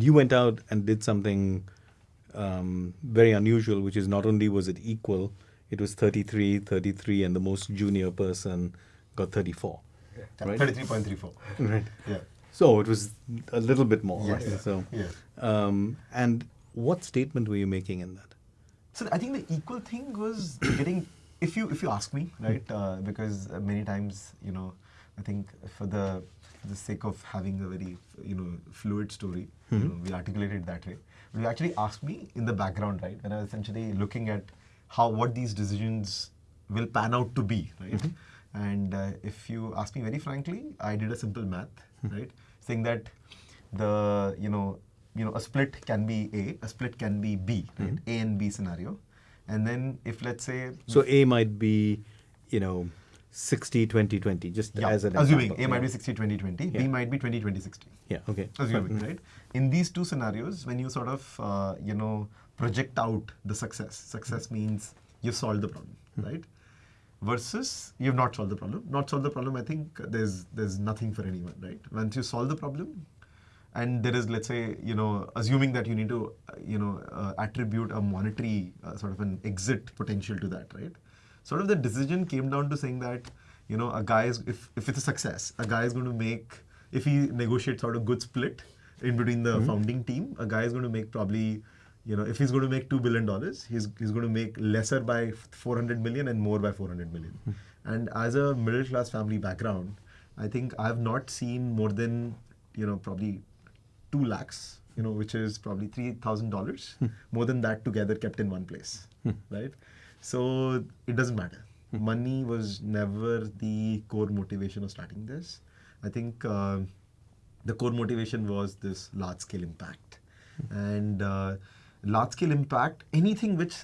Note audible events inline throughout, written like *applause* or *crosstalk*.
You went out and did something um, very unusual, which is not only was it equal, it was 33, 33, and the most junior person got 34. Right? 33.34. Right. Yeah. So it was a little bit more. Yes. right? So, Yes. um, and what statement were you making in that? So I think the equal thing was getting, if you if you ask me, right? Uh, because many times, you know, I think for the for the sake of having a very you know fluid story, you hmm. know, we articulate it that way. But you actually asked me in the background, right? When I was essentially looking at how what these decisions will pan out to be, right? Mm-hmm. And uh, if you ask me very frankly, I did a simple math, hmm. right? Saying that the you know you know a split can be A, a split can be B, right? Mm-hmm. A and B scenario, and then if let's say So A might be, you know, 60, 20, 20, just yeah, as an assuming example. A might be 60 20 20, B might be 20 20 60. Yeah, okay. Assuming, right? In these two scenarios, when you sort of uh, you know project out the success, success means you've solved the problem, right? Versus you've not solved the problem. Not solved the problem. I think there's there's nothing for anyone, right? Once you solve the problem, and there is let's say you know assuming that you need to uh, you know uh, attribute a monetary uh, sort of an exit potential to that right sort of the decision came down to saying that you know a guy is if, if it's a success a guy is going to make if he negotiates sort of good split in between the mm-hmm. founding team a guy is going to make probably you know if he's going to make 2 billion dollars he's, he's going to make lesser by 400 million and more by 400 million. Hmm. And as a middle class family background i think i've not seen more than you know probably two lakhs, you know, which is probably three thousand dollars, hmm. more than that together kept in one place, hmm. right? So it doesn't matter. Money was never the core motivation of starting this. I think uh, the core motivation was this large scale impact, and uh, large scale impact, anything which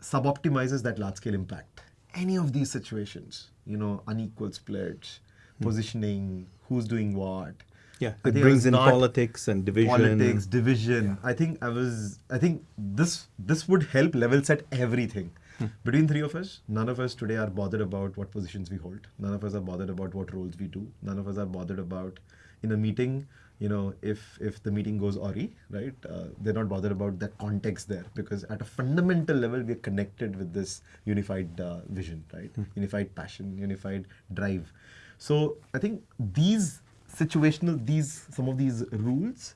sub-optimizes that large scale impact, any of these situations, you know, unequal splits, positioning, who's doing what. Yeah, it brings was in politics and division. Politics, division. I think I was. I think this this would help level set everything. *laughs* Between three of us, none of us today are bothered about what positions we hold. None of us are bothered about what roles we do. None of us are bothered about in a meeting. You know, if if the meeting goes awry, right? Uh, they're not bothered about that context there because at a fundamental level, we're connected with this unified uh, vision, right? Hmm. Unified passion, unified drive. So I think these situational these some of these rules